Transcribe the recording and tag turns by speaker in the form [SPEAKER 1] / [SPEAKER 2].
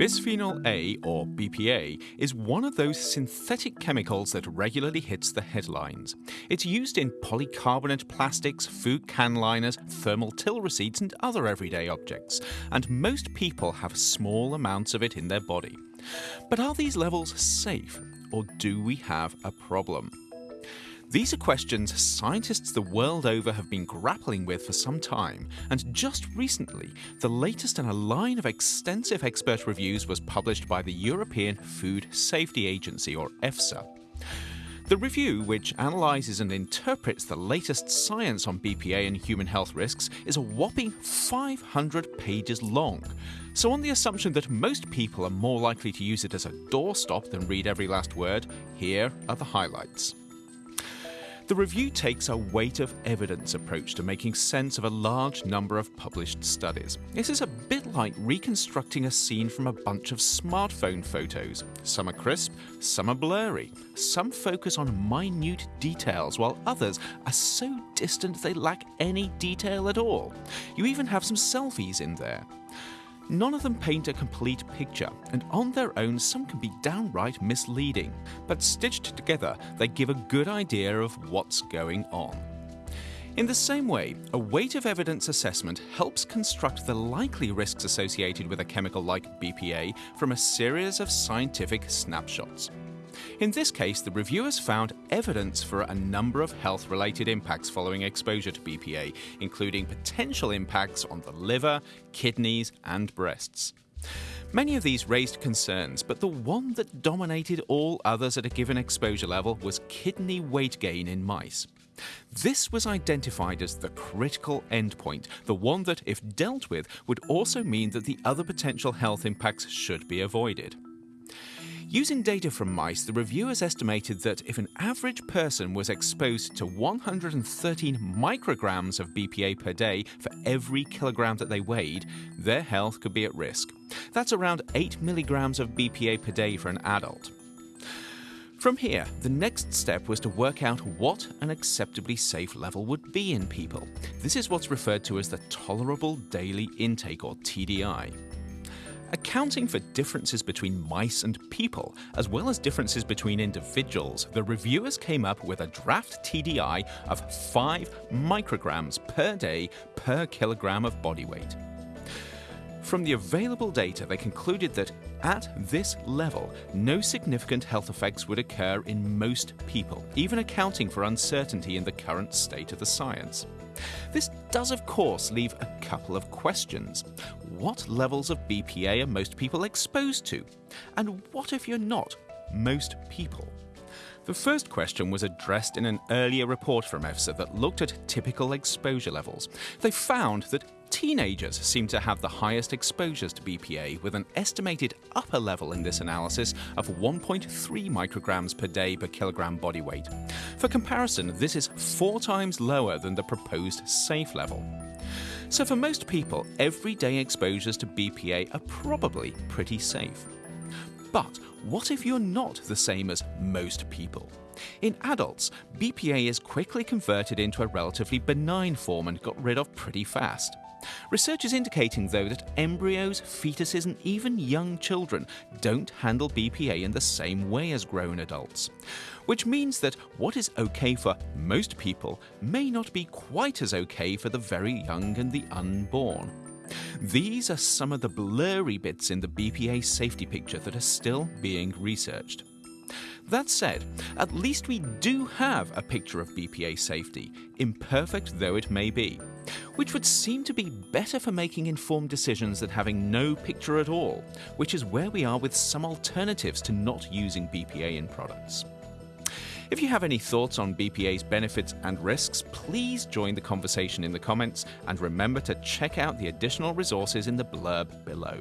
[SPEAKER 1] Bisphenol A, or BPA, is one of those synthetic chemicals that regularly hits the headlines. It's used in polycarbonate plastics, food can liners, thermal till receipts, and other everyday objects, and most people have small amounts of it in their body. But are these levels safe, or do we have a problem? These are questions scientists the world over have been grappling with for some time, and just recently, the latest in a line of extensive expert reviews was published by the European Food Safety Agency, or EFSA. The review, which analyses and interprets the latest science on BPA and human health risks, is a whopping 500 pages long. So, on the assumption that most people are more likely to use it as a doorstop than read every last word, here are the highlights. The review takes a weight of evidence approach to making sense of a large number of published studies. This is a bit like reconstructing a scene from a bunch of smartphone photos. Some are crisp, some are blurry, some focus on minute details, while others are so distant they lack any detail at all. You even have some selfies in there. None of them paint a complete picture, and on their own, some can be downright misleading, but stitched together, they give a good idea of what's going on. In the same way, a weight of evidence assessment helps construct the likely risks associated with a chemical like BPA from a series of scientific snapshots. In this case, the reviewers found evidence for a number of health related impacts following exposure to BPA, including potential impacts on the liver, kidneys, and breasts. Many of these raised concerns, but the one that dominated all others at a given exposure level was kidney weight gain in mice. This was identified as the critical endpoint, the one that, if dealt with, would also mean that the other potential health impacts should be avoided. Using data from mice, the reviewers estimated that if an average person was exposed to 113 micrograms of BPA per day for every kilogram that they weighed, their health could be at risk. That's around 8 milligrams of BPA per day for an adult. From here, the next step was to work out what an acceptably safe level would be in people. This is what's referred to as the Tolerable Daily Intake, or TDI. Accounting for differences between mice and people, as well as differences between individuals, the reviewers came up with a draft TDI of 5 micrograms per day per kilogram of body weight. From the available data, they concluded that at this level, no significant health effects would occur in most people, even accounting for uncertainty in the current state of the science. This does, of course, leave a couple of questions. What levels of BPA are most people exposed to? And what if you're not most people? The first question was addressed in an earlier report from EFSA that looked at typical exposure levels. They found that teenagers seem to have the highest exposures to BPA, with an estimated upper level in this analysis of 1.3 micrograms per day per kilogram body weight. For comparison, this is four times lower than the proposed safe level. So, for most people, everyday exposures to BPA are probably pretty safe. But what if you're not the same as most people? In adults, BPA is quickly converted into a relatively benign form and got rid of pretty fast. Research is indicating, though, that embryos, fetuses, and even young children don't handle BPA in the same way as grown adults. Which means that what is okay for most people may not be quite as okay for the very young and the unborn. These are some of the blurry bits in the BPA safety picture that are still being researched. That said, at least we do have a picture of BPA safety, imperfect though it may be, which would seem to be better for making informed decisions than having no picture at all, which is where we are with some alternatives to not using BPA in products. If you have any thoughts on BPA's benefits and risks, please join the conversation in the comments and remember to check out the additional resources in the blurb below.